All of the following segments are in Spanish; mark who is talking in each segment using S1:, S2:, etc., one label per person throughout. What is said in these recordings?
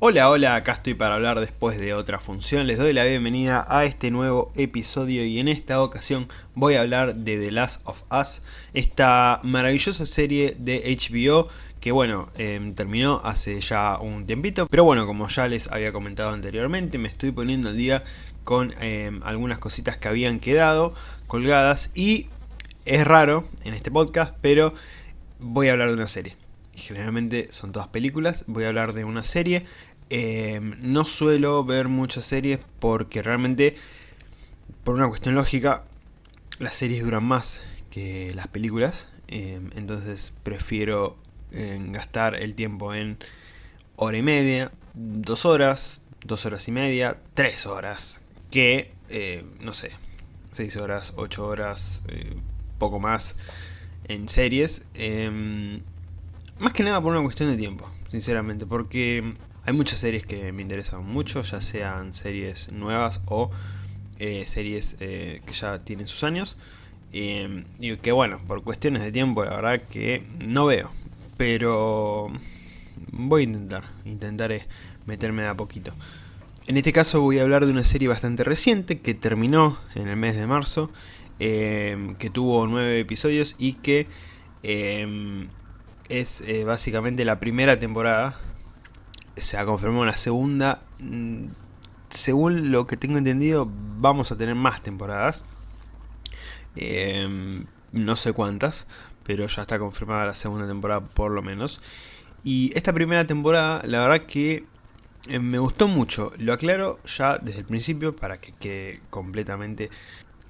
S1: Hola, hola, acá estoy para hablar después de otra función. Les doy la bienvenida a este nuevo episodio y en esta ocasión voy a hablar de The Last of Us, esta maravillosa serie de HBO que bueno, em, terminó hace ya un tiempito, pero bueno, como ya les había comentado anteriormente, me estoy poniendo al día con em, algunas cositas que habían quedado colgadas y es raro en este podcast, pero voy a hablar de una serie. Generalmente son todas películas, voy a hablar de una serie. Em, no suelo ver muchas series porque realmente, por una cuestión lógica, las series duran más que las películas. entonces prefiero gastar el tiempo en hora y media, dos horas, dos horas y media, tres horas, que, no sé, seis horas, ocho horas, eh, poco más en series. Em, más que nada por una cuestión de tiempo, sinceramente, porque hay muchas series que me interesan mucho, ya sean series nuevas o eh, series que ya tienen sus años. Y que bueno, por cuestiones de tiempo la verdad que no veo, pero voy a intentar, intentaré meterme de a poquito. En este caso voy a hablar de una serie bastante reciente que terminó en el mes de marzo, em, que tuvo nueve episodios y que em, es eh, básicamente la primera temporada. Se ha confirmado la segunda. Mm, según lo que tengo entendido, vamos a tener más temporadas. Em, no sé cuántas, pero ya está confirmada la segunda temporada por lo menos. Y esta primera temporada, la verdad que eh, me gustó mucho. Lo aclaro ya desde el principio para que quede completamente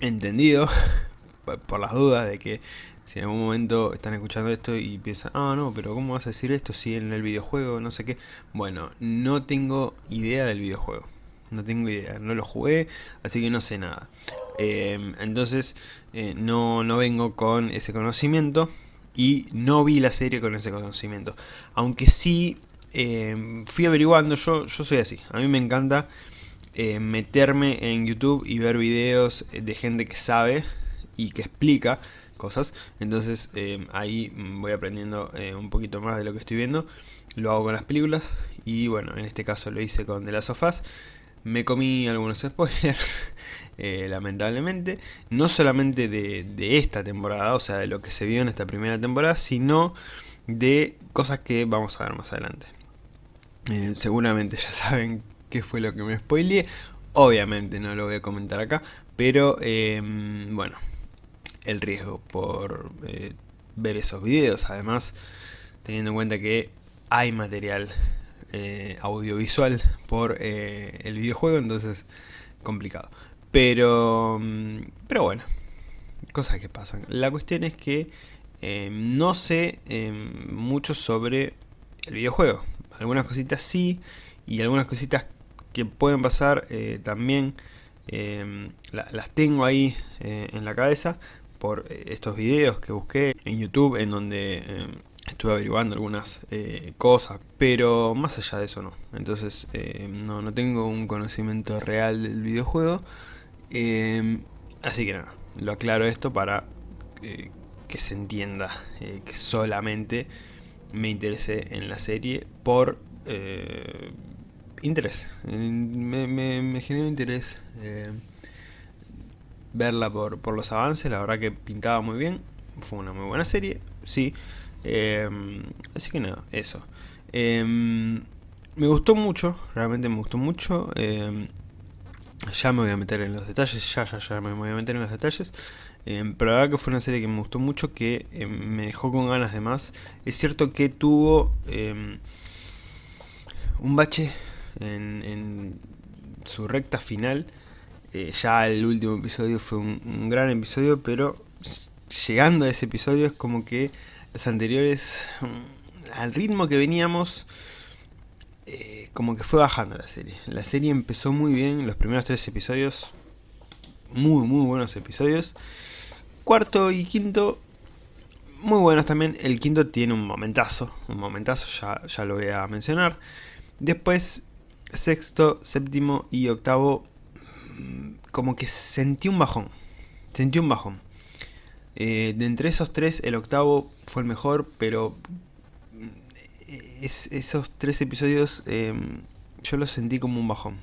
S1: entendido, por las dudas de que si en algún momento están escuchando esto y piensan, ah no, pero ¿cómo vas a decir esto si en el videojuego no sé qué? Bueno, no tengo idea del videojuego. No tengo idea, no lo jugué, así que no sé nada. Em, entonces eh, no, no vengo con ese conocimiento y no vi la serie con ese conocimiento. Aunque sí em, fui averiguando, yo, yo soy así, a mí me encanta eh, meterme en YouTube y ver videos de gente que sabe y que explica cosas. Entonces em, ahí voy aprendiendo eh, un poquito más de lo que estoy viendo. Lo hago con las películas y bueno, en este caso lo hice con The Last of Us. Me comí algunos spoilers, eh, lamentablemente. No solamente de, esta temporada, o sea, de lo que se vio en esta primera temporada, sino de cosas que vamos a ver más adelante. Eh, seguramente ya saben qué fue lo que me spoileé. Obviamente no lo voy a comentar acá, pero em, bueno, el riesgo por eh, ver esos videos, además teniendo en cuenta que hay material eh, audiovisual por eh, el videojuego, entonces complicado. Pero, mm, pero bueno, cosas que pasan. La cuestión es que no sé mucho sobre el videojuego. Algunas cositas sí, y algunas cositas que pueden pasar también las tengo ahí en la cabeza por estos videos que busqué en YouTube en donde estuve averiguando algunas eh, cosas, pero más allá de eso no. Entonces eh, no, no, tengo un conocimiento real del videojuego. Eh, así que nada, lo aclaro esto para que se entienda que solamente me interesé en la serie por interés. Me, me, generó interés verla por, por los avances, la verdad que pintaba muy bien. Fue una muy buena serie, sí. Em, así que nada, eso. Em, me gustó mucho, realmente me gustó mucho. Em, ya me voy a meter en los detalles, ya, ya, ya me voy a meter en los detalles. pero la verdad que fue una serie que me gustó mucho, que me dejó con ganas de más. Es cierto que tuvo un bache en, su recta final. Eh, ya el último episodio fue un gran episodio, pero llegando a ese episodio es como que los anteriores, mm, al ritmo que veníamos, eh, como que fue bajando la serie. La serie empezó muy bien, los primeros tres episodios, muy muy buenos episodios. Cuarto y quinto, muy buenos también. El quinto tiene un momentazo, un momentazo, ya, ya lo voy a mencionar. Después, sexto, séptimo y octavo, como que sentí un bajón. Sentí un bajón. Eh, de entre esos tres, el octavo fue el mejor, pero mm, esos tres episodios em, yo lo sentí como un bajón.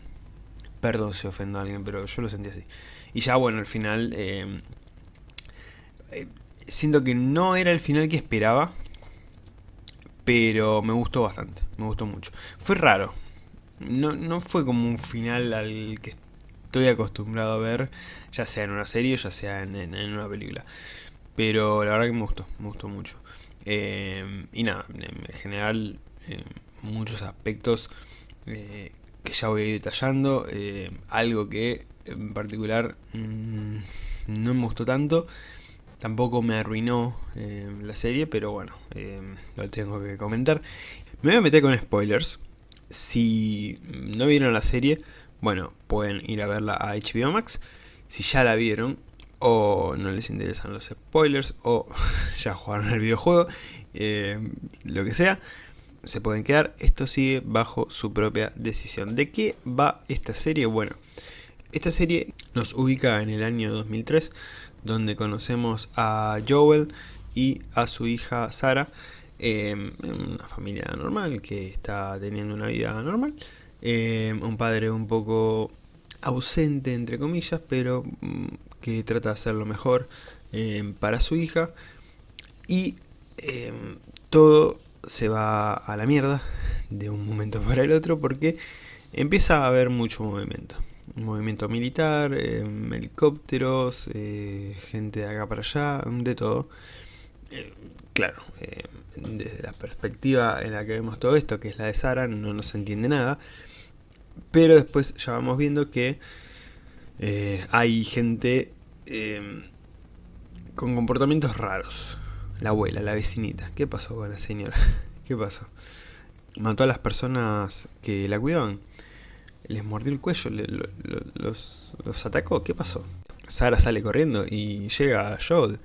S1: Perdón si ofendo a alguien, pero yo lo sentí así. Y ya bueno, al final... Eh, eh, siento que no era el final que esperaba. Pero me gustó bastante, me gustó mucho. Fue raro. No, no fue como un final al que estoy acostumbrado a ver, ya sea en una serie ya sea en, una película. Pero la verdad que me gustó, me gustó mucho. Eh, y nada, en general, muchos aspectos eh, que ya voy a ir detallando. Eh, algo que en particular mm, no me gustó tanto. Tampoco me arruinó la serie, pero bueno, lo tengo que comentar. Me voy a meter con spoilers. Si no vieron la serie, bueno, pueden ir a verla a HBO Max. Si ya la vieron, o no les interesan los spoilers, o ya jugaron el videojuego, lo que sea, se pueden quedar, esto sigue bajo su propia decisión. ¿De qué va esta serie? Bueno, esta serie nos ubica en el año 2003, donde conocemos a Joel y a su hija Sara, em, una familia normal que está teniendo una vida normal. Em, un padre un poco ausente, entre comillas, pero mm, que trata de hacer lo mejor em, para su hija. Y todo se va a la mierda de un momento para el otro porque empieza a haber mucho movimiento. Movimiento militar, em, helicópteros, eh, gente de acá para allá, de todo. Eh, claro, eh, desde la perspectiva en la que vemos todo esto, que es la de Sara, no nos entiende nada. Pero después ya vamos viendo que hay gente em, con comportamientos raros la abuela, la vecinita. ¿Qué pasó con la señora? ¿Qué pasó? Mató a las personas que la cuidaban. Les mordió el cuello, los, atacó. ¿Qué pasó? Sara sale corriendo y llega a Joel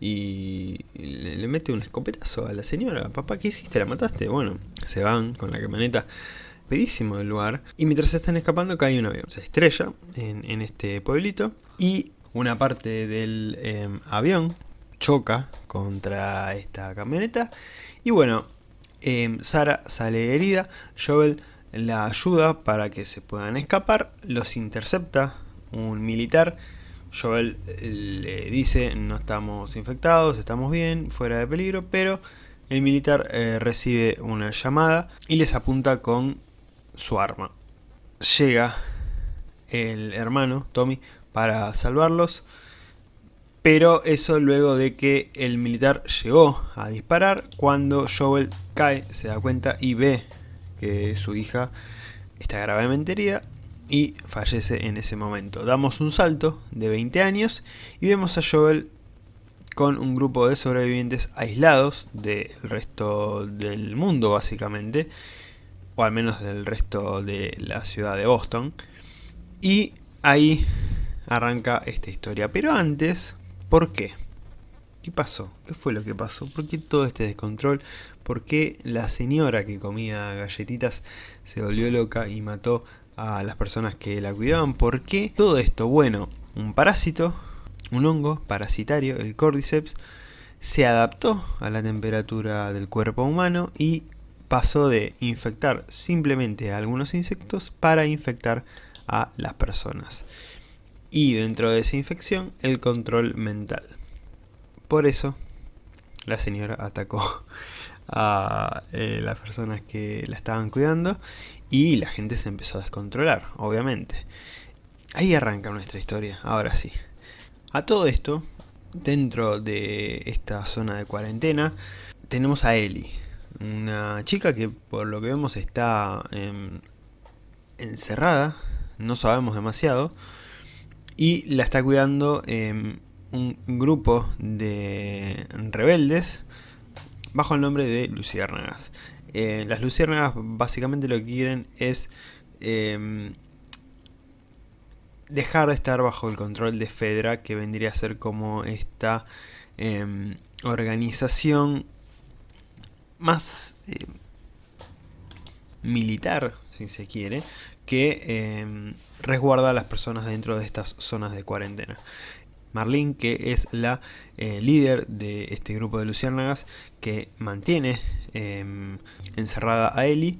S1: y le, mete un escopetazo a la señora. Papá, ¿qué hiciste? ¿La mataste? Bueno, se van con la camioneta pedísimo del lugar. Y mientras se están escapando cae un avión. Se estrella en, este pueblito y una parte del em, avión choca contra esta camioneta y bueno, em, Sara sale herida, Joel la ayuda para que se puedan escapar, los intercepta un militar, Joel eh, le dice no estamos infectados, estamos bien, fuera de peligro, pero el militar eh, recibe una llamada y les apunta con su arma. Llega el hermano, Tommy, para salvarlos, pero eso luego de que el militar llegó a disparar, cuando Joel cae, se da cuenta y ve que su hija está gravemente herida y fallece en ese momento. Damos un salto de 20 años y vemos a Joel con un grupo de sobrevivientes aislados del resto del mundo básicamente, o al menos del resto de la ciudad de Boston. Y ahí arranca esta historia. Pero antes ¿Por qué? ¿Qué pasó? ¿Qué fue lo que pasó? ¿Por qué todo este descontrol? ¿Por qué la señora que comía galletitas se volvió loca y mató a las personas que la cuidaban? ¿Por qué todo esto? Bueno, un parásito, un hongo parasitario, el Cordyceps, se adaptó a la temperatura del cuerpo humano y pasó de infectar simplemente a algunos insectos para infectar a las personas y dentro de esa infección el control mental. Por eso la señora atacó a eh, las personas que la estaban cuidando y la gente se empezó a descontrolar, obviamente. Ahí arranca nuestra historia, ahora sí. A todo esto, dentro de esta zona de cuarentena, tenemos a Ellie, una chica que por lo que vemos está em, encerrada, no sabemos demasiado, y la está cuidando em, un grupo de rebeldes bajo el nombre de luciérnagas. Eh, las luciérnagas básicamente lo que quieren es em, dejar de estar bajo el control de Fedra, que vendría a ser como esta organización más militar, si se quiere, que eh, resguarda a las personas dentro de estas zonas de cuarentena. Marlene, que es la eh, líder de este grupo de luciérnagas que mantiene em, encerrada a Ellie,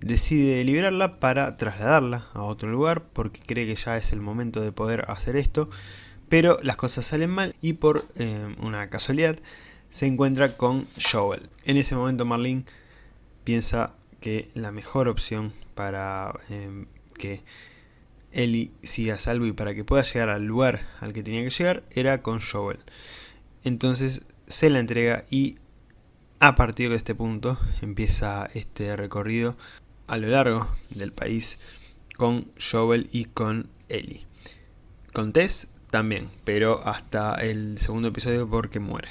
S1: decide liberarla para trasladarla a otro lugar porque cree que ya es el momento de poder hacer esto, pero las cosas salen mal y por eh, una casualidad se encuentra con Joel. En ese momento Marlene piensa que la mejor opción para eh, que Ellie siga salvo y para que pueda llegar al lugar al que tenía que llegar era con Joel. Entonces se la entrega y a partir de este punto empieza este recorrido a lo largo del país con Joel y con Ellie. Con Tess también, pero hasta el segundo episodio porque muere.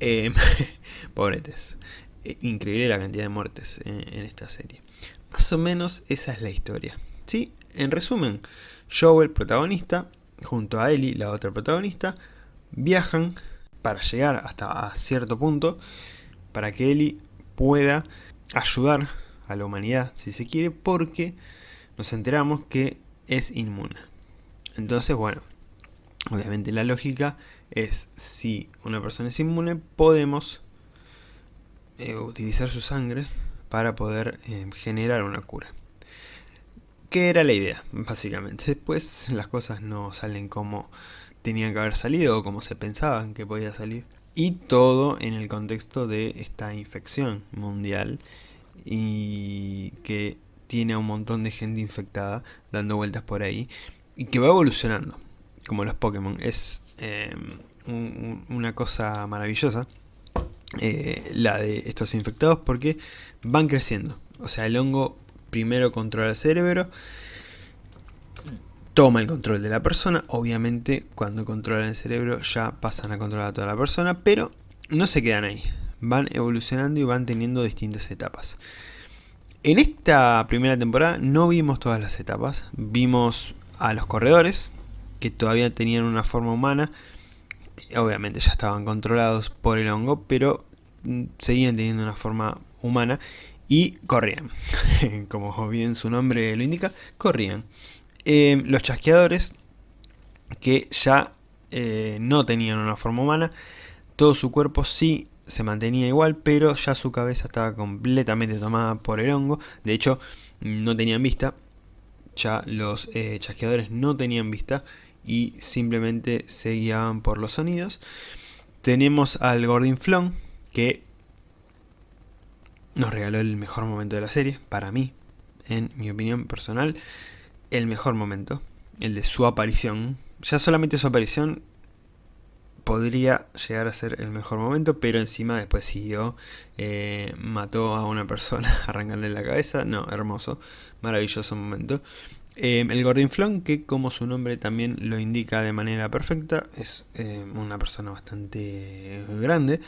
S1: Eh, pobre Tess. Eh, increíble la cantidad de muertes en, en, esta serie. Más o menos esa es la historia. ¿sí? En resumen, Joel, protagonista, junto a Ellie, la otra protagonista, viajan para llegar hasta cierto punto para que Ellie pueda ayudar a la humanidad, si se quiere, porque nos enteramos que es inmune. Entonces, bueno, obviamente la lógica es si una persona es inmune, podemos eh, utilizar su sangre para poder eh, generar una cura. ¿Qué era la idea, básicamente? Después las cosas no salen como tenían que haber salido o como se pensaban que podía salir. Y todo en el contexto de esta infección mundial y que tiene a un montón de gente infectada dando vueltas por ahí y que va evolucionando, como los Pokémon. Es eh, una cosa maravillosa eh, la de estos infectados porque van creciendo. O sea, el hongo primero controla el cerebro, toma el control de la persona, obviamente cuando controlan el cerebro ya pasan a controlar a toda la persona, pero no se quedan ahí, van evolucionando y van teniendo distintas etapas. En esta primera temporada no vimos todas las etapas, vimos a los corredores, que todavía tenían una forma humana, obviamente ya estaban controlados por el hongo, pero mm, seguían teniendo una forma humana y corrían. Como bien su nombre lo indica, corrían. Eh, los chasqueadores, que ya eh, no tenían una forma humana, todo su cuerpo sí se mantenía igual, pero ya su cabeza estaba completamente tomada por el hongo. De hecho, no tenían vista. Ya los eh, chasqueadores no tenían vista y simplemente se guiaban por los sonidos. Tenemos al Gordinflón, que nos regaló el mejor momento de la serie, para mí, en mi opinión personal, el mejor momento, el de su aparición. Ya solamente su aparición podría llegar a ser el mejor momento, pero encima después siguió, eh, mató a una persona arrancándole la cabeza, no, hermoso, maravilloso momento. Eh, el Gordinflón, que como su nombre también lo indica de manera perfecta, es eh, una persona bastante grande,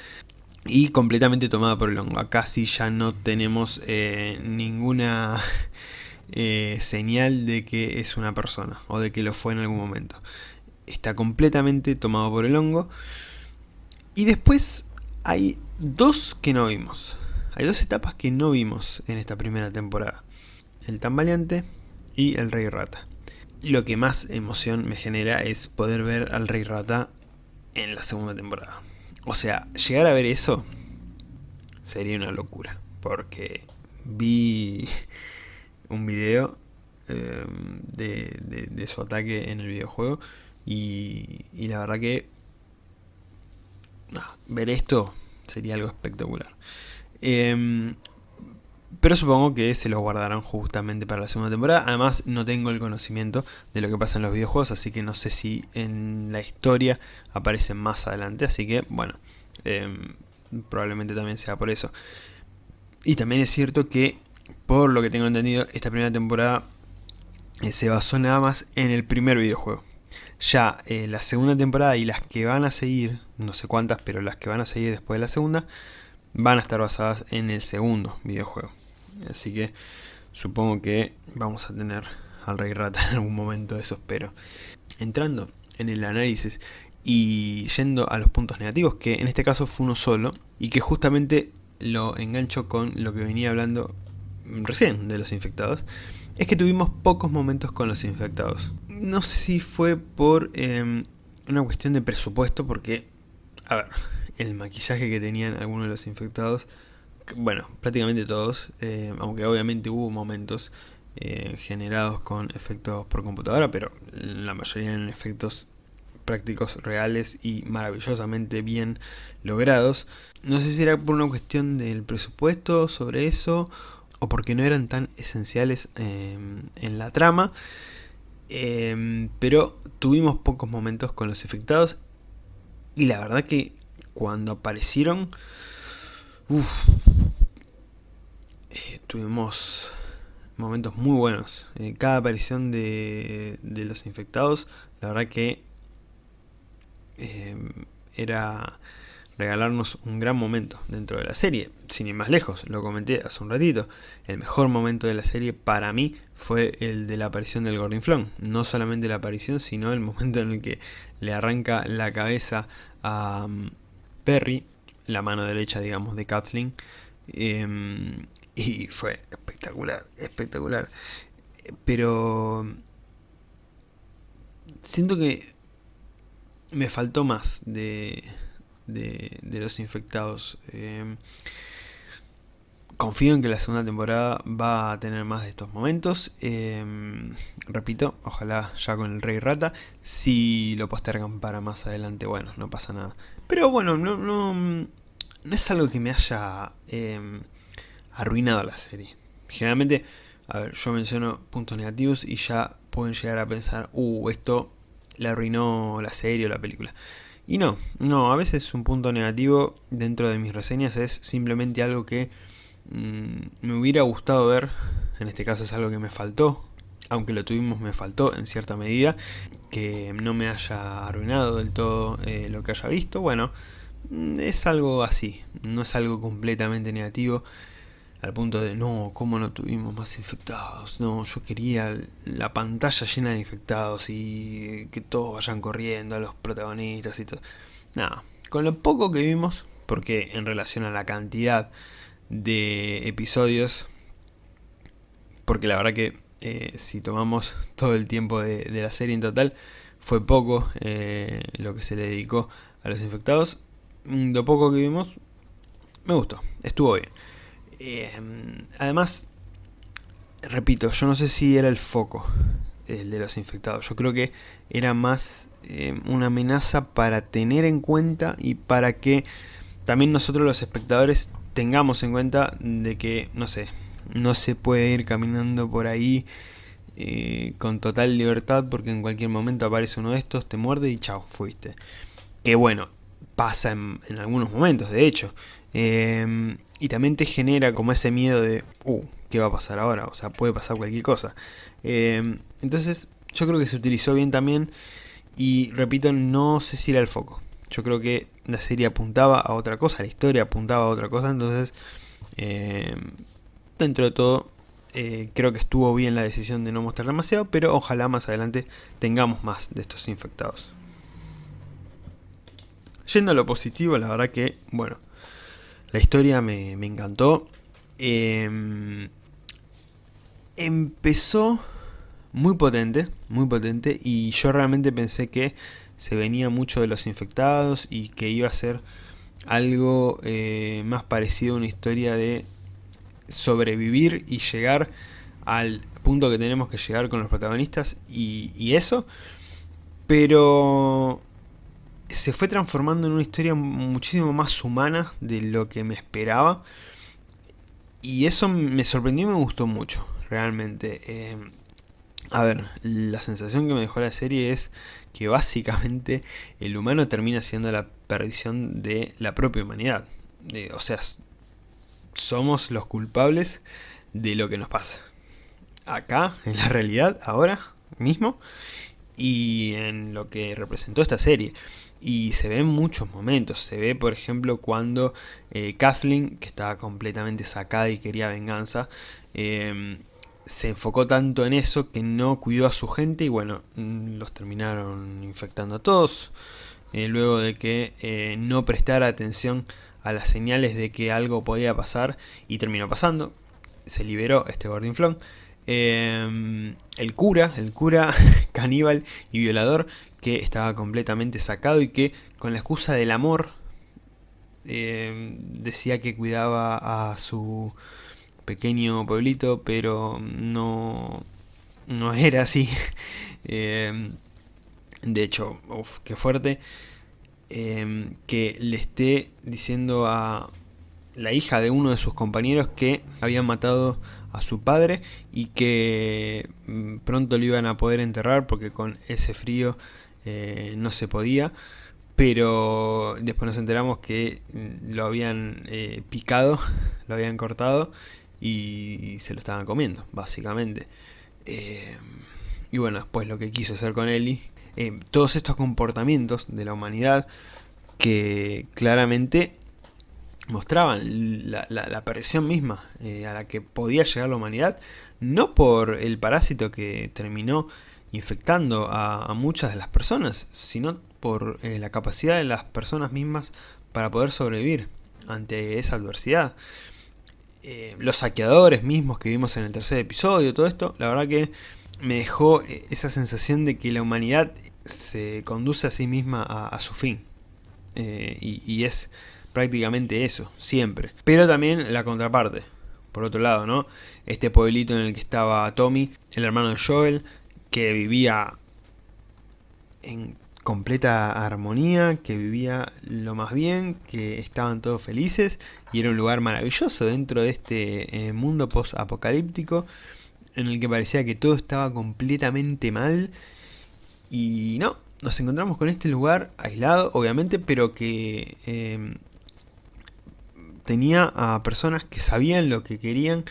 S1: y completamente tomada por el hongo. Acá sí ya no tenemos eh, ninguna eh, señal de que es una persona o de que lo fue en algún momento. Está completamente tomado por el hongo. Y después hay dos que no vimos. Hay dos etapas que no vimos en esta primera temporada. El tambaleante y el rey rata. Lo que más emoción me genera es poder ver al rey rata en la segunda temporada. O sea, llegar a ver eso sería una locura. Porque vi un video em, de, su ataque en el videojuego y, la verdad que ver esto sería algo espectacular. Em, pero supongo que se lo guardarán justamente para la segunda temporada. Además no tengo el conocimiento de lo que pasa en los videojuegos, así que no sé si en la historia aparecen más adelante. Así que bueno, em, probablemente también sea por eso. Y también es cierto que, por lo que tengo entendido, esta primera temporada eh, se basó nada más en el primer videojuego. Ya eh, la segunda temporada y las que van a seguir, no sé cuántas, pero las que van a seguir después de la segunda, van a estar basadas en el segundo videojuego. Así que supongo que vamos a tener al Rey Rata en algún momento, eso espero. Entrando en el análisis y yendo a los puntos negativos, que en este caso fue uno solo, y que justamente lo engancho con lo que venía hablando recién de los infectados, es que tuvimos pocos momentos con los infectados. No sé si fue por em, una cuestión de presupuesto, porque, a ver, el maquillaje que tenían algunos de los infectados bueno, prácticamente todos, eh, aunque obviamente hubo momentos eh, generados con efectos por computadora, pero la mayoría eran efectos prácticos reales y maravillosamente bien logrados. No sé si era por una cuestión del presupuesto sobre eso o porque no eran tan esenciales em, en la trama, pero tuvimos pocos momentos con los infectados y la verdad que cuando aparecieron, eh, tuvimos momentos muy buenos. Eh, cada aparición de, de, los infectados, la verdad que eh, era regalarnos un gran momento dentro de la serie, sin ir más lejos, lo comenté hace un ratito, el mejor momento de la serie para mí fue el de la aparición del Gordinflón, no solamente la aparición, sino el momento en el que le arranca la cabeza a um, Perry, la mano derecha digamos de Kathleen, em, y fue espectacular, espectacular, pero siento que me faltó más de, de, los infectados. Em, confío en que la segunda temporada va a tener más de estos momentos. Em, repito, ojalá ya con el Rey Rata. Si lo postergan para más adelante, bueno, no pasa nada. Pero bueno, no, no, no es algo que me haya em, arruinado la serie. Generalmente, a ver, yo menciono puntos negativos y ya pueden llegar a pensar, uh, esto le arruinó la serie o la película. Y no, no, a veces un punto negativo dentro de mis reseñas es simplemente algo que mm, me hubiera gustado ver, en este caso es algo que me faltó, aunque lo tuvimos me faltó en cierta medida, que no me haya arruinado del todo eh, lo que haya visto, bueno, es algo así, no es algo completamente negativo, al punto de, no, ¿cómo no tuvimos más infectados? No, yo quería la pantalla llena de infectados y que todos vayan corriendo a los protagonistas y todo. Nada, con lo poco que vimos, porque en relación a la cantidad de episodios, porque la verdad que eh, si tomamos todo el tiempo de, la serie en total, fue poco eh, lo que se le dedicó a los infectados. Lo poco que vimos, me gustó, estuvo bien. Em, además, repito, yo no sé si era el foco el de los infectados. Yo creo que era más em, una amenaza para tener en cuenta y para que también nosotros los espectadores tengamos en cuenta de que, no sé, no se puede ir caminando por ahí eh, con total libertad porque en cualquier momento aparece uno de estos, te muerde y chao, fuiste. Que bueno, pasa en, algunos momentos, de hecho. Em, y también te genera como ese miedo de, uh, ¿qué va a pasar ahora? O sea, puede pasar cualquier cosa. Em, entonces, yo creo que se utilizó bien también. Y repito, no sé si el foco. Yo creo que la serie apuntaba a otra cosa, la historia apuntaba a otra cosa. Entonces, em, dentro de todo, eh, creo que estuvo bien la decisión de no mostrar demasiado. Pero ojalá más adelante tengamos más de estos infectados. Yendo a lo positivo, la verdad que, bueno, la historia me, encantó. Em, empezó muy potente, muy potente, y yo realmente pensé que se venía mucho de los infectados y que iba a ser algo eh, más parecido a una historia de sobrevivir y llegar al punto que tenemos que llegar con los protagonistas y eso, pero se fue transformando en una historia muchísimo más humana de lo que me esperaba. Y eso me sorprendió y me gustó mucho, realmente. Eh, a ver, la sensación que me dejó la serie es que básicamente el humano termina siendo la perdición de la propia humanidad. o sea, somos los culpables de lo que nos pasa. Acá, en la realidad, ahora mismo, y en lo que representó esta serie y se ven muchos momentos, se ve por ejemplo cuando eh, Kathleen, que estaba completamente sacada y quería venganza, em, se enfocó tanto en eso que no cuidó a su gente y bueno, mm, los terminaron infectando a todos, eh, luego de que eh, no prestara atención a las señales de que algo podía pasar y terminó pasando, se liberó este Gordinflón, eh, el cura, el cura caníbal y violador que estaba completamente sacado y que con la excusa del amor eh, decía que cuidaba a su pequeño pueblito, pero no, no era así. Eh, de hecho, uff, qué fuerte. que le esté diciendo a la hija de uno de sus compañeros que habían matado a su padre y que mm, pronto lo iban a poder enterrar porque con ese frío eh, no se podía pero después nos enteramos que mm, lo habían eh, picado, lo habían cortado y se lo estaban comiendo, básicamente. Eh, y bueno, después lo que quiso hacer con Ellie, todos estos comportamientos de la humanidad que claramente mostraban la, la, misma eh, a la que podía llegar la humanidad, no por el parásito que terminó infectando a, muchas de las personas, sino por eh, la capacidad de las personas mismas para poder sobrevivir ante esa adversidad. Eh, los saqueadores mismos que vimos en el tercer episodio, todo esto, la verdad que me dejó esa sensación de que la humanidad se conduce a sí misma a, su fin. y es prácticamente eso, siempre. Pero también la contraparte, por otro lado, ¿no? Este pueblito en el que estaba Tommy, el hermano de Joel, que vivía en completa armonía, que vivía lo más bien, que estaban todos felices y era un lugar maravilloso dentro de este eh, mundo post-apocalíptico en el que parecía que todo estaba completamente mal y no, nos encontramos con este lugar aislado, obviamente, pero que eh, tenía a personas que sabían lo que querían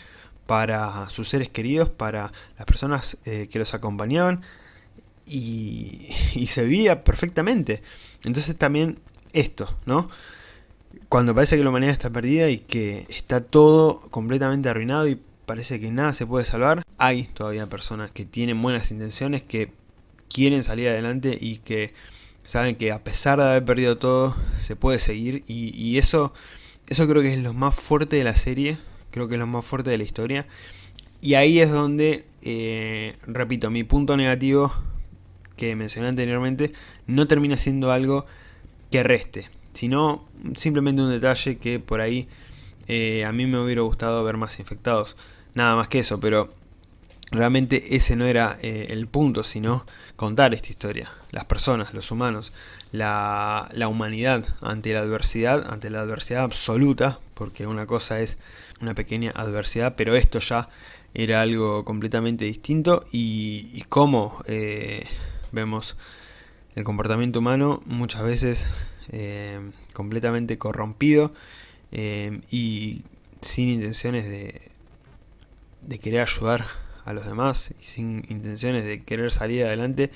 S1: para sus seres queridos, para las personas eh, que los acompañaban y, se veía perfectamente. Entonces también esto, ¿no? Cuando parece que la humanidad está perdida y que está todo completamente arruinado y parece que nada se puede salvar, hay todavía personas que tienen buenas intenciones, que quieren salir adelante y que saben que a pesar de haber perdido todo, se puede seguir y eso eso creo que es lo más fuerte de la serie, creo que es lo más fuerte de la historia. Y ahí es donde, eh, repito, mi punto negativo que mencioné anteriormente, no termina siendo algo que reste, sino simplemente un detalle que por ahí eh, a mí me hubiera gustado ver más infectados. Nada más que eso, pero realmente ese no era eh, el punto, sino contar esta historia. Las personas, los humanos, la, humanidad ante la adversidad, ante la adversidad absoluta, porque una cosa es una pequeña adversidad, pero esto ya era algo completamente distinto. Y, y cómo eh, vemos el comportamiento humano muchas veces eh, completamente corrompido y sin intenciones de, de querer ayudar a los demás y sin intenciones de querer salir adelante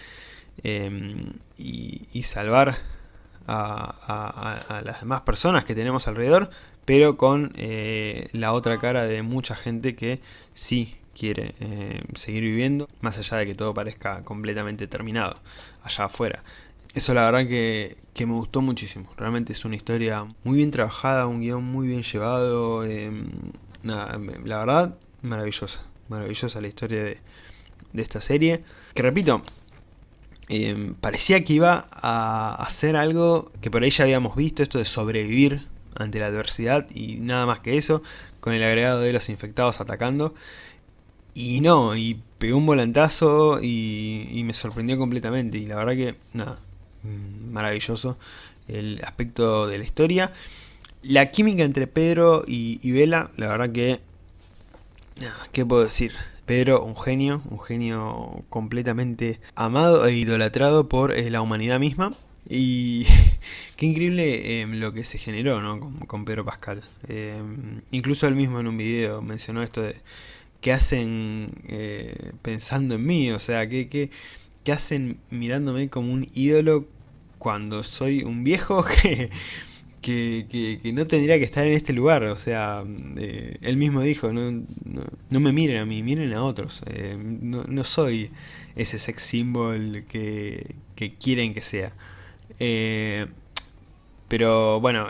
S1: em, y, salvar a, las demás personas que tenemos alrededor, pero con eh, la otra cara de mucha gente que sí quiere eh, seguir viviendo, más allá de que todo parezca completamente terminado allá afuera. Eso la verdad que, me gustó muchísimo. Realmente es una historia muy bien trabajada, un guion muy bien llevado. Em, la verdad, maravillosa maravillosa la historia de, esta serie. Que repito, eh, parecía que iba a hacer algo que por ahí ya habíamos visto, esto de sobrevivir ante la adversidad y nada más que eso, con el agregado de los infectados atacando. Y no, y pegó un volantazo y, me sorprendió completamente. Y la verdad que, nada, mm, maravilloso el aspecto de la historia. La química entre Pedro y, y Vela, la verdad que ¿Qué puedo decir? Pedro, un genio, un genio completamente amado e idolatrado por eh, la humanidad misma. Y qué increíble em, lo que se generó ¿no? con, Pedro Pascal. Em, incluso él mismo en un video mencionó esto de qué hacen eh, pensando en mí, o sea, qué hacen mirándome como un ídolo cuando soy un viejo que que, no tendría que estar en este lugar, o sea, eh, él mismo dijo, no, no, me miren a mí, miren a otros, eh, no, soy ese sex symbol que, quieren que sea. Eh, pero bueno,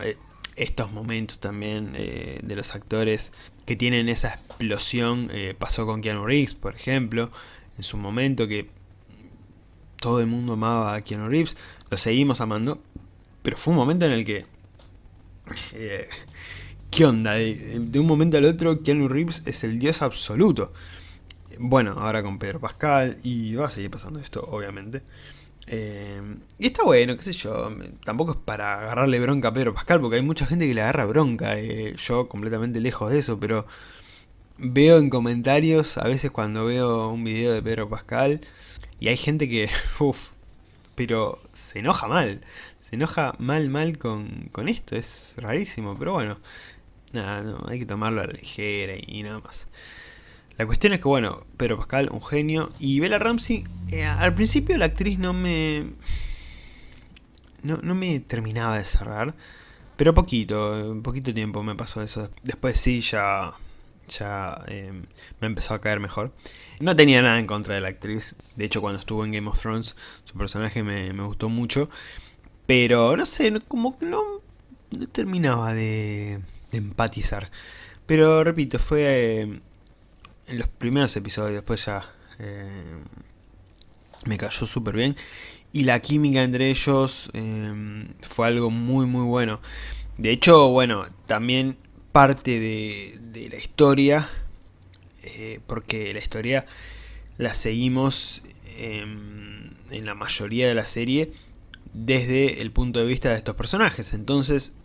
S1: estos momentos también de los actores que tienen esa explosión, pasó con Keanu Reeves, por ejemplo, en su momento que todo el mundo amaba a Keanu Reeves, lo seguimos amando, pero fue un momento en el que Eh, ¿Qué onda? De, un momento al otro, Keanu Reeves es el dios absoluto. Bueno, ahora con Pedro Pascal, y va a seguir pasando esto, obviamente. Eh, y está bueno, qué sé yo, tampoco es para agarrarle bronca a Pedro Pascal, porque hay mucha gente que le agarra bronca, eh, yo completamente lejos de eso, pero veo en comentarios, a veces cuando veo un video de Pedro Pascal, y hay gente que, uff, pero se enoja mal, se enoja mal mal con, con esto, es rarísimo, pero bueno, nada, no, hay que tomarlo a la ligera y nada más. La cuestión es que, bueno, Pedro Pascal, un genio, y Bella Ramsey, eh, al principio la actriz no me... No, no, me terminaba de cerrar, pero poquito, poquito tiempo me pasó eso. Después sí, ya, ya eh, me empezó a caer mejor. No tenía nada en contra de la actriz, de hecho cuando estuvo en Game of Thrones su personaje me, me gustó mucho, pero no sé, como que no, terminaba de, empatizar. Pero repito, fue... Eh, en los primeros episodios, después ya eh, me cayó súper bien. Y la química entre ellos eh, fue algo muy muy bueno. De hecho, bueno, también parte de, de la historia, porque la historia la seguimos en la mayoría de la serie desde el punto de vista de estos personajes. Entonces,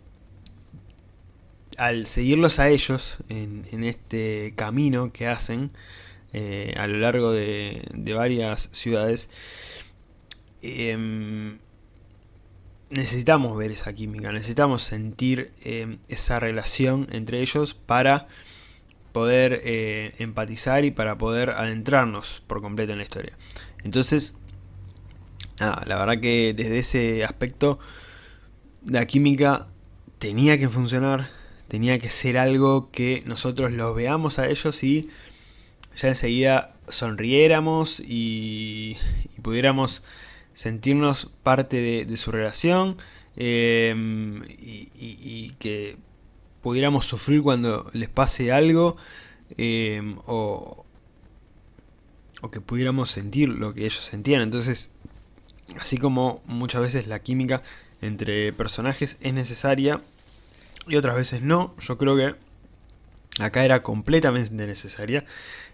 S1: al seguirlos a ellos en, este camino que hacen eh, a lo largo de, varias ciudades, em, necesitamos ver esa química, necesitamos sentir em, esa relación entre ellos para poder eh, empatizar y para poder adentrarnos por completo en la historia. Entonces, la verdad que desde ese aspecto la química tenía que funcionar, tenía que ser algo que nosotros los veamos a ellos y ya enseguida sonriéramos y, pudiéramos sentirnos parte de, su relación em, y, que pudiéramos sufrir cuando les pase algo em, o, o que pudiéramos sentir lo que ellos sentían. Entonces, así como muchas veces la química entre personajes es necesaria, y otras veces no. Yo creo que acá era completamente necesaria,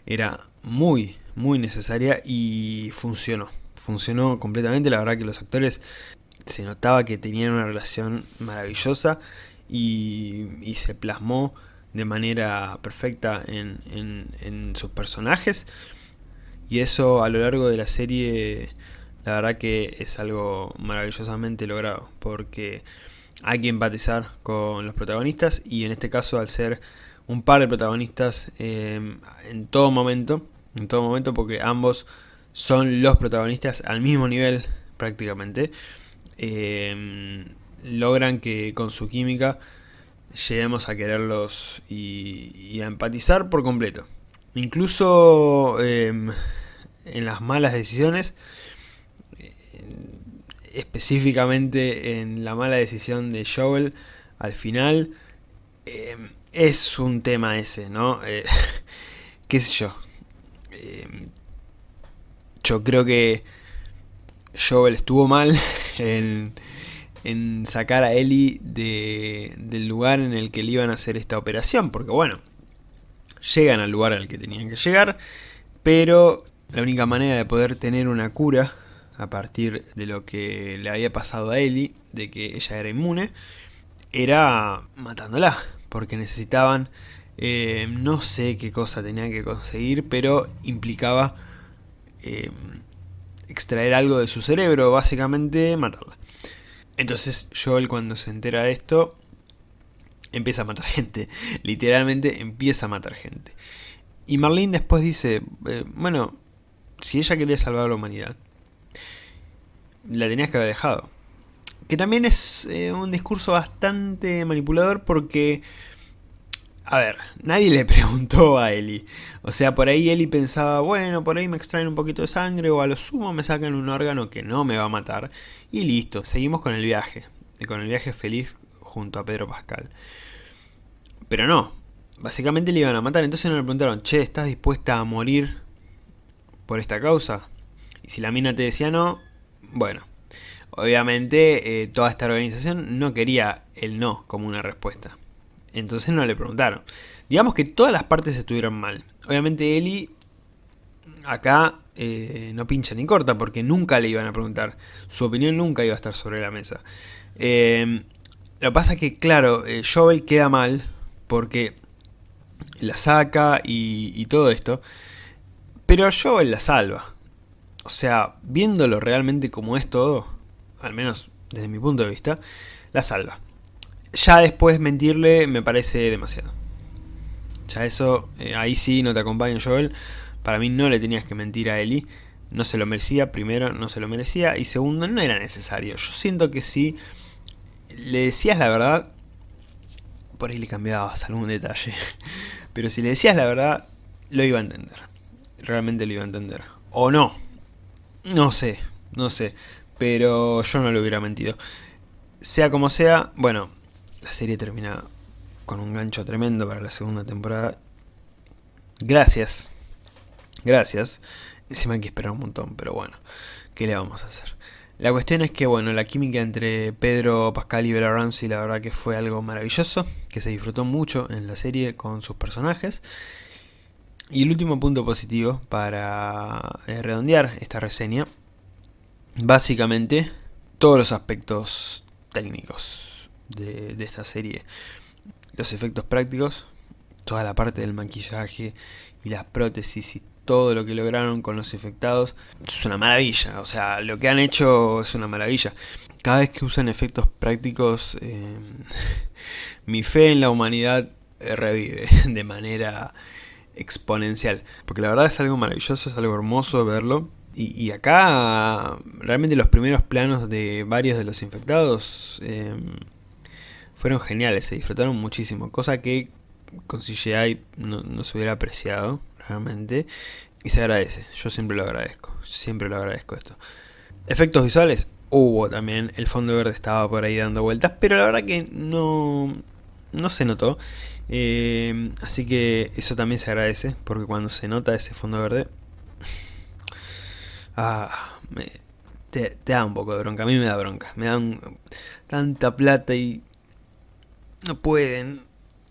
S1: era muy, muy necesaria y funcionó. Funcionó completamente, la verdad que los actores se notaba que tenían una relación maravillosa y, se plasmó de manera perfecta en, en, sus personajes y eso a lo largo de la serie la verdad que es algo maravillosamente logrado porque hay que empatizar con los protagonistas y en este caso al ser un par de protagonistas eh, en todo momento, en todo momento porque ambos son los protagonistas al mismo nivel prácticamente, eh, logran que con su química lleguemos a quererlos y, a empatizar por completo. Incluso eh, en las malas decisiones específicamente en la mala decisión de Joel al final, eh, es un tema ese, ¿no? Eh, ¿Qué sé yo? Eh, yo creo que Joel estuvo mal en, en sacar a Ellie de, del lugar en el que le iban a hacer esta operación, porque bueno, llegan al lugar al que tenían que llegar, pero la única manera de poder tener una cura a partir de lo que le había pasado a Ellie, de que ella era inmune, era matándola, porque necesitaban, eh, no sé qué cosa tenían que conseguir, pero implicaba eh, extraer algo de su cerebro, básicamente matarla. Entonces Joel cuando se entera de esto, empieza a matar gente, literalmente empieza a matar gente. Y Marlene después dice, eh, bueno, si ella quería salvar a la humanidad, la tenías que haber dejado. Que también es eh, un discurso bastante manipulador porque... A ver, nadie le preguntó a Eli. O sea, por ahí Eli pensaba, bueno, por ahí me extraen un poquito de sangre o a lo sumo me sacan un órgano que no me va a matar. Y listo, seguimos con el viaje. Con el viaje feliz junto a Pedro Pascal. Pero no, básicamente le iban a matar. Entonces no le preguntaron, che, ¿estás dispuesta a morir por esta causa? Y si la mina te decía no, bueno, Obviamente, eh, toda esta organización no quería el no como una respuesta. Entonces no le preguntaron. Digamos que todas las partes estuvieron mal. Obviamente Eli acá eh, no pincha ni corta porque nunca le iban a preguntar. Su opinión nunca iba a estar sobre la mesa. Eh, lo que pasa es que, claro, eh, Joel queda mal porque la saca y, y todo esto. Pero Joel la salva. O sea, viéndolo realmente como es todo, al menos desde mi punto de vista, la salva. Ya después mentirle me parece demasiado. Ya eso, eh, ahí sí no te acompaño Joel. Para mí no le tenías que mentir a Eli. No se lo merecía, primero no se lo merecía y segundo no era necesario. Yo siento que si le decías la verdad, por ahí le cambiabas algún detalle. Pero si le decías la verdad, lo iba a entender. Realmente lo iba a entender. O no. No sé, no sé. Pero yo no le hubiera mentido. Sea como sea, bueno, la serie termina con un gancho tremendo para la segunda temporada. Gracias. Gracias. Encima hay que esperar un montón, pero bueno, ¿qué le vamos a hacer? La cuestión es que, bueno, la química entre Pedro Pascal y Bella Ramsey la verdad que fue algo maravilloso, que se disfrutó mucho en la serie con sus personajes. Y el último punto positivo para eh, redondear esta reseña, básicamente todos los aspectos técnicos de, de esta serie. Los efectos prácticos, toda la parte del maquillaje y las prótesis y todo lo que lograron con los infectados es una maravilla, o sea, lo que han hecho es una maravilla. Cada vez que usan efectos prácticos, eh, mi fe en la humanidad revive de manera exponencial. Porque la verdad es algo maravilloso, es algo hermoso verlo. Y, acá realmente los primeros planos de varios de los infectados eh, fueron geniales, se disfrutaron muchísimo. Cosa que con CGI no, no se hubiera apreciado realmente. Y se agradece, yo siempre lo agradezco, siempre lo agradezco esto. Efectos visuales, hubo también, el fondo verde estaba por ahí dando vueltas, pero la verdad que no, no se notó. Eh, así que eso también se agradece, porque cuando se nota ese fondo verde, ah, te, da un poco de bronca, a mí me da bronca, me dan tanta plata y no pueden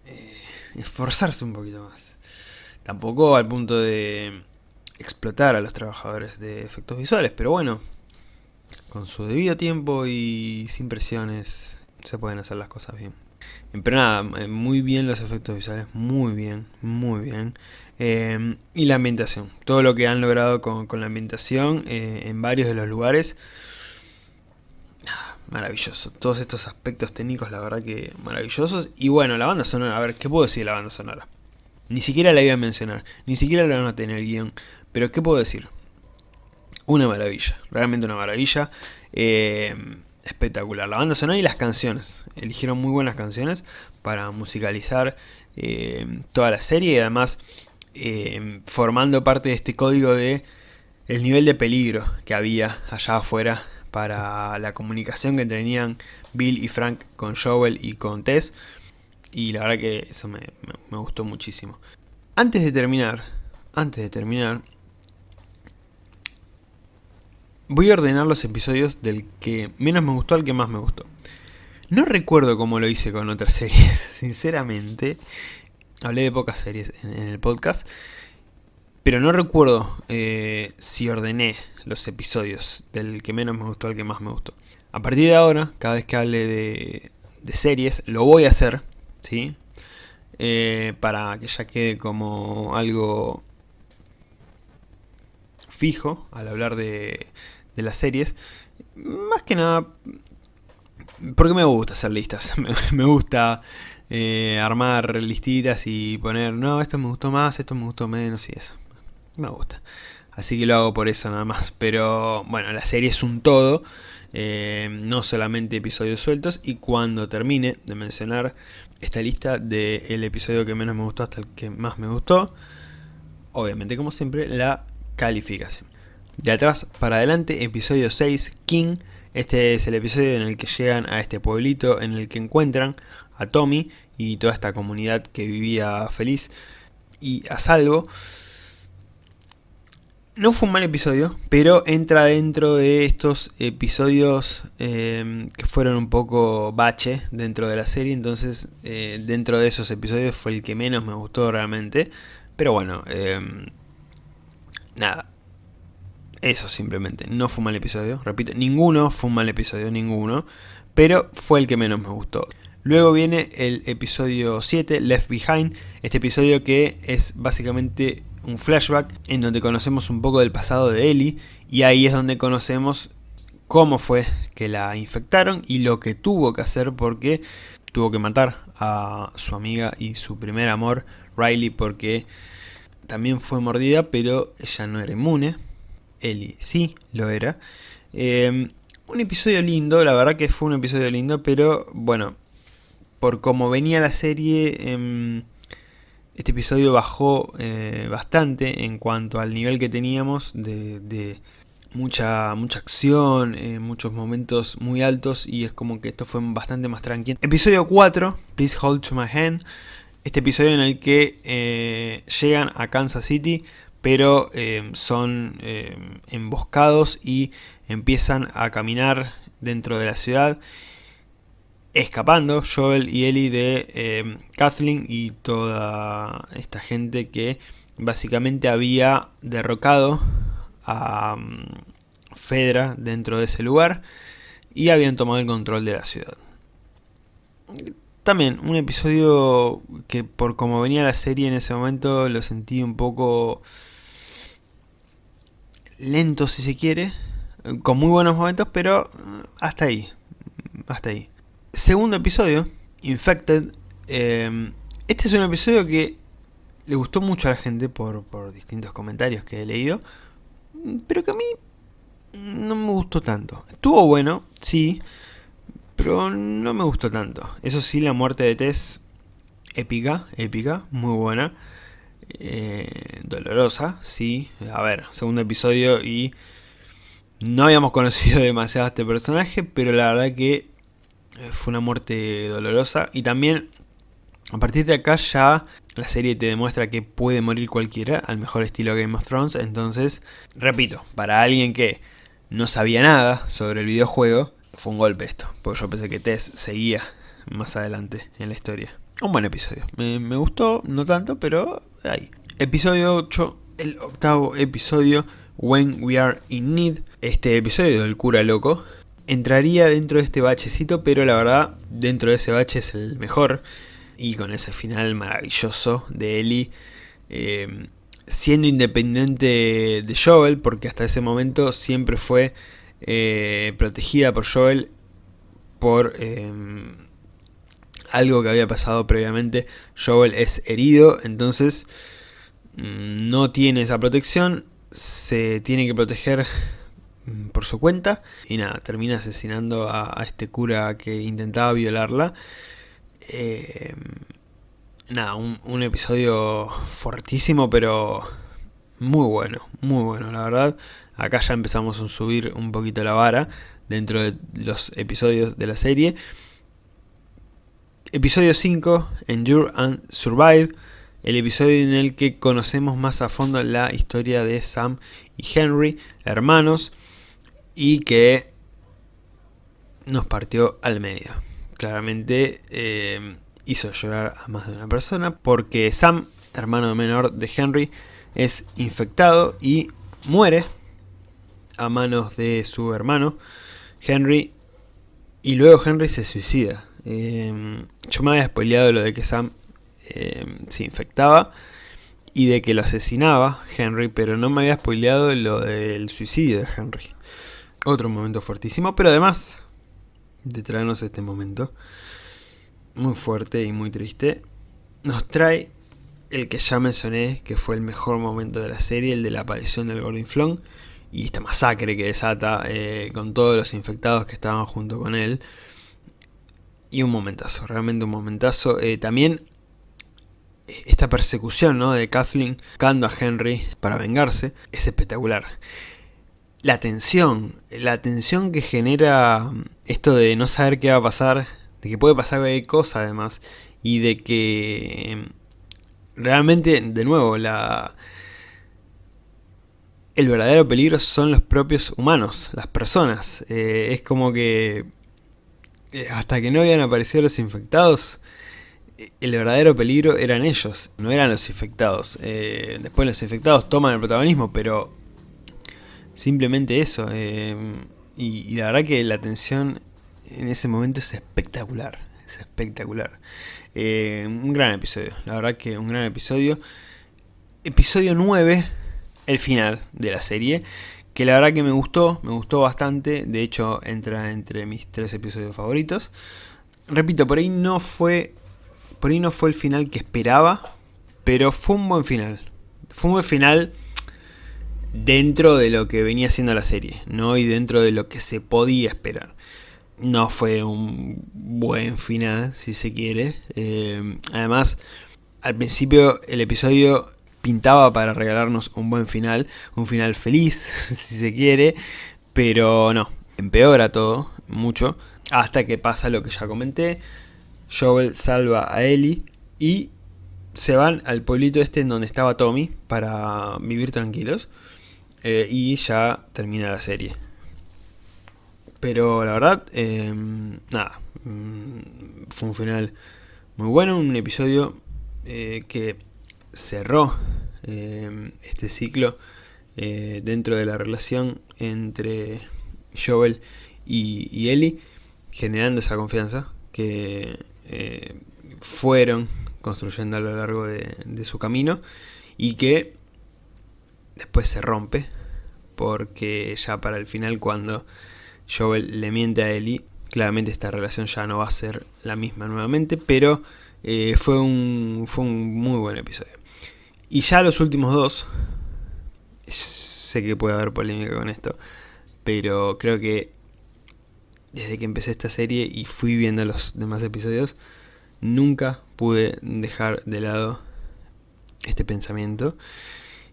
S1: eh, esforzarse un poquito más. Tampoco al punto de explotar a los trabajadores de efectos visuales, pero bueno, con su debido tiempo y sin presiones se pueden hacer las cosas bien. Pero nada, eh, muy bien los efectos visuales, muy bien, muy bien. Eh, y la ambientación, todo lo que han logrado con, la ambientación eh, en varios de los lugares, ah, maravilloso. Todos estos aspectos técnicos, la verdad que maravillosos. Y bueno, la banda sonora, a ver, ¿qué puedo decir de la banda sonora? Ni siquiera la iba a mencionar, ni siquiera la anoté en el guion. Pero ¿qué puedo decir? Una maravilla, realmente una maravilla. Eh, espectacular. La banda sonora y las canciones. Eligieron muy buenas canciones para musicalizar eh, toda la serie y además eh, formando parte de este código de el nivel de peligro que había allá afuera para la comunicación que tenían Bill y Frank con Joel y con Tess. Y la verdad que eso me, me gustó muchísimo. Antes de terminar, antes de terminar, Voy a ordenar los episodios del que menos me gustó al que más me gustó. No recuerdo cómo lo hice con otras series, sinceramente. Hablé de pocas series en, el podcast. Pero no recuerdo eh, si ordené los episodios del que menos me gustó al que más me gustó. A partir de ahora, cada vez que hable de, series, lo voy a hacer, ¿sí? Eh, para que ya quede como algo fijo al hablar de, de las series. Más que nada porque me gusta hacer listas. me gusta eh, armar listitas y poner, no, esto me gustó más, esto me gustó menos y eso. Me gusta. Así que lo hago por eso nada más. Pero bueno, la serie es un todo. Eh, no solamente episodios sueltos. Y cuando termine de mencionar esta lista del episodio que menos me gustó hasta el que más me gustó. Obviamente como siempre la calificación. De atrás para adelante, episodio 6, King. Este es el episodio en el que llegan a este pueblito, en el que encuentran a Tommy y toda esta comunidad que vivía feliz y a salvo. No fue un mal episodio, pero entra dentro de estos episodios eh, que fueron un poco bache dentro de la serie, entonces eh, dentro de esos episodios fue el que menos me gustó realmente. Pero bueno, eh, nada, eso simplemente, no fue un mal episodio, repito, ninguno fue un mal episodio, ninguno, pero fue el que menos me gustó. Luego viene el episodio 7, Left Behind, este episodio que es básicamente un flashback en donde conocemos un poco del pasado de Ellie. Y ahí es donde conocemos cómo fue que la infectaron y lo que tuvo que hacer porque tuvo que matar a su amiga y su primer amor, Riley, porque también fue mordida, pero ella no era inmune. Ellie sí lo era. Eh, un episodio lindo, la verdad que fue un episodio lindo, pero bueno, por cómo venía la serie, eh, este episodio bajó eh, bastante en cuanto al nivel que teníamos de, de mucha, mucha acción, eh, muchos momentos muy altos y es como que esto fue bastante más tranquilo. Episodio 4, Please Hold to My Hand. Este episodio en el que eh, llegan a Kansas City pero eh, son eh, emboscados y empiezan a caminar dentro de la ciudad escapando Joel y Ellie de eh, Kathleen y toda esta gente que básicamente había derrocado a um, Fedra dentro de ese lugar y habían tomado el control de la ciudad. También un episodio que por como venía la serie en ese momento lo sentí un poco lento si se quiere, con muy buenos momentos, pero hasta ahí, hasta ahí. Segundo episodio, Infected. Eh, este es un episodio que le gustó mucho a la gente por, por distintos comentarios que he leído, pero que a mí no me gustó tanto. Estuvo bueno, sí, pero no me gustó tanto. Eso sí, la muerte de Tess, épica, épica, muy buena. Eh, dolorosa, sí. A ver, segundo episodio y no habíamos conocido demasiado a este personaje, pero la verdad que eh, fue una muerte dolorosa. Y también, a partir de acá ya la serie te demuestra que puede morir cualquiera, al mejor estilo Game of Thrones. Entonces, repito, para alguien que no sabía nada sobre el videojuego, fue un golpe esto. Porque yo pensé que Tess seguía más adelante en la historia. Un buen episodio. Me, me gustó, no tanto, pero ahí. Episodio 8, el octavo episodio, When We Are In Need. Este episodio del cura loco entraría dentro de este bachecito, pero la verdad, dentro de ese bache es el mejor. Y con ese final maravilloso de Ellie. Eh, siendo independiente de Joel, porque hasta ese momento siempre fue eh, protegida por Joel por eh, algo que había pasado previamente. Joel es herido, entonces mm, no tiene esa protección, se tiene que proteger mm, por su cuenta y nada, termina asesinando a, este cura que intentaba violarla. Eh, nada, un, episodio fortísimo pero muy bueno, muy bueno la verdad. Acá ya empezamos a subir un poquito la vara dentro de los episodios de la serie. Episodio 5, Endure and Survive, el episodio en el que conocemos más a fondo la historia de Sam y Henry, hermanos, y que nos partió al medio. Claramente eh, hizo llorar a más de una persona porque Sam, hermano menor de Henry, es infectado y muere a manos de su hermano Henry y luego Henry se suicida. Eh, yo me había spoileado lo de que Sam eh, se infectaba y de que lo asesinaba Henry, pero no me había spoileado lo del suicidio de Henry. Otro momento fuertísimo, pero además de traernos este momento muy fuerte y muy triste, nos trae el que ya mencioné, que fue el mejor momento de la serie, el de la aparición del Gordon y esta masacre que desata eh, con todos los infectados que estaban junto con él. Y un momentazo, realmente un momentazo. Eh, también eh, esta persecución ¿no? de Kathleen buscando a Henry para vengarse es espectacular. La tensión, la tensión que genera esto de no saber qué va a pasar, de que puede pasar cualquier cosa además, y de que realmente, de nuevo, la, el verdadero peligro son los propios humanos, las personas. Eh, es como que hasta que no habían aparecido los infectados, el verdadero peligro eran ellos, no eran los infectados. Eh, después los infectados toman el protagonismo, pero simplemente eso. y, la verdad que la tensión en ese momento es espectacular, es espectacular. un gran episodio, la verdad que un gran episodio. Episodio 9 el final de la serie, que la verdad que me gustó, me gustó bastante, de hecho entra entre mis tres episodios favoritos. Repito, por ahí no fue, por ahí no fue el final que esperaba, pero fue un buen final. Fue un buen final dentro de lo que venía siendo la serie, ¿no? Y dentro de lo que se podía esperar. No fue un buen final, si se quiere. Eh, además, al principio el episodio pintaba para regalarnos un buen final, un final feliz, si se quiere, pero no, empeora todo, mucho, hasta que pasa lo que ya comenté, Joel salva a Ellie y se van al pueblito este en donde estaba Tommy para vivir tranquilos eh, y ya termina la serie. Pero la verdad, em, nada, mm, fue un final muy bueno, un episodio eh, que cerró eh, este ciclo eh, dentro de la relación entre Joel y, Ellie, generando esa confianza que eh, fueron construyendo a lo largo de, su camino y que después se rompe porque ya para el final cuando Joel le miente a Ellie, claramente esta relación ya no va a ser la misma nuevamente, pero fue, un, fue un muy buen episodio. Y ya los últimos dos, sé que puede haber polémica con esto, pero creo que desde que empecé esta serie y fui viendo los demás episodios, nunca pude dejar de lado este pensamiento.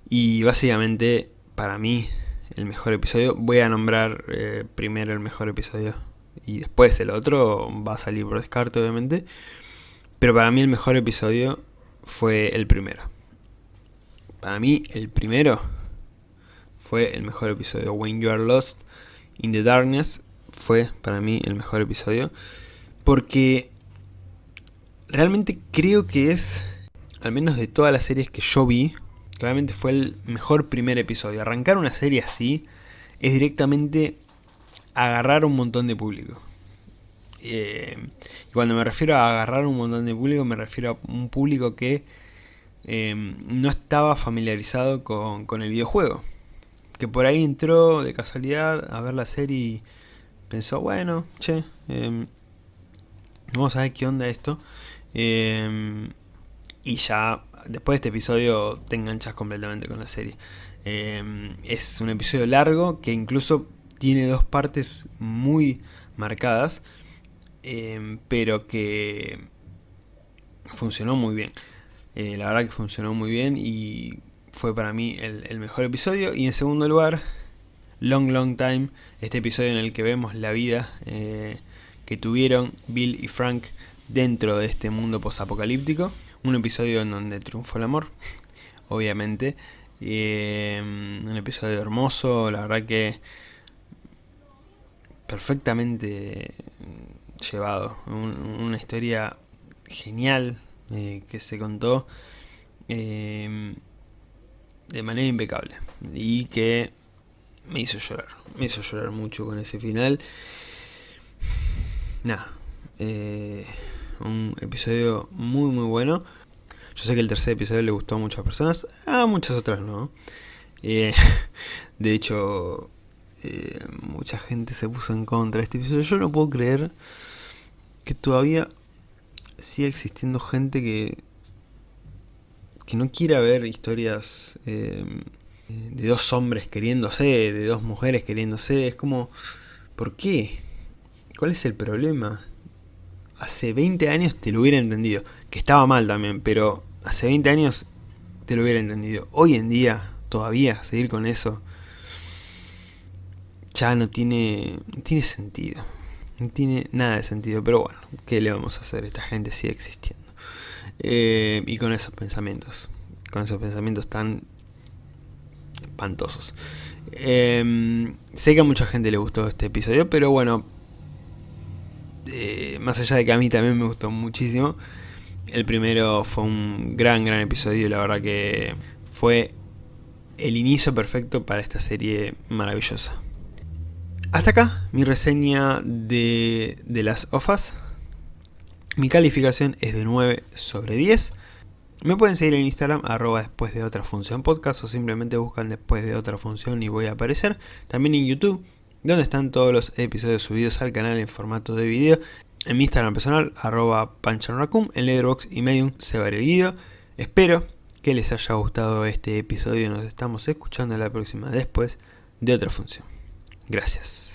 S1: Y básicamente, para mí, el mejor episodio, voy a nombrar eh, primero el mejor episodio y después el otro va a salir por descarte obviamente. Pero para mí el mejor episodio fue el primero. Para mí, el primero fue el mejor episodio. When You Are Lost in the Darkness fue para mí el mejor episodio. Porque realmente creo que es, al menos de todas las series que yo vi, realmente fue el mejor primer episodio. Arrancar una serie así es directamente agarrar un montón de público. Eh, y cuando me refiero a agarrar un montón de público, me refiero a un público que Em, no estaba familiarizado con, el videojuego. Que por ahí entró de casualidad a ver la serie y pensó, bueno, che, em, vamos a ver qué onda esto. Em, y ya después de este episodio te enganchas completamente con la serie. es un episodio largo que incluso tiene dos partes muy marcadas, pero que funcionó muy bien. Eh, la verdad que funcionó muy bien y fue para mí el, mejor episodio. Y en segundo lugar, Long Long Time, este episodio en el que vemos la vida eh, que tuvieron Bill y Frank dentro de este mundo posapocalíptico. Un episodio en donde triunfó el amor, obviamente. Eh, un episodio hermoso, la verdad que perfectamente llevado. una historia genial, eh, que se contó em, de manera impecable y que me hizo llorar, me hizo llorar mucho con ese final. Nada, eh, un episodio muy muy bueno. Yo sé que el tercer episodio le gustó a muchas personas, a muchas otras no. Eh, de hecho, mucha gente se puso en contra de este episodio. Yo no puedo creer que todavía sigue existiendo gente que, que no quiera ver historias eh, de dos hombres queriéndose, de dos mujeres queriéndose. Es como, ¿por qué? ¿Cuál es el problema? Hace 20 años te lo hubiera entendido, que estaba mal también, pero hace 20 años te lo hubiera entendido. Hoy en día, todavía, seguir con eso, ya no tiene, no tiene sentido. No tiene nada de sentido, pero bueno, ¿qué le vamos a hacer? Esta gente sigue existiendo. Eh, y con esos pensamientos, con esos pensamientos tan espantosos. Em, sé que a mucha gente le gustó este episodio, pero bueno, eh, más allá de que a mí también me gustó muchísimo, el primero fue un gran, gran episodio, la verdad que fue el inicio perfecto para esta serie maravillosa. Hasta acá mi reseña de, de las OFAS. Mi calificación es de 9 sobre 10. Me pueden seguir en Instagram, arroba después de otra función podcast o simplemente buscan después de otra función y voy a aparecer. También en YouTube, donde están todos los episodios subidos al canal en formato de video. En mi Instagram personal, arroba panchanracum, en Letterboxd y Medium se va el guido. Espero que les haya gustado este episodio. Nos estamos escuchando la próxima después de otra función. Gracias.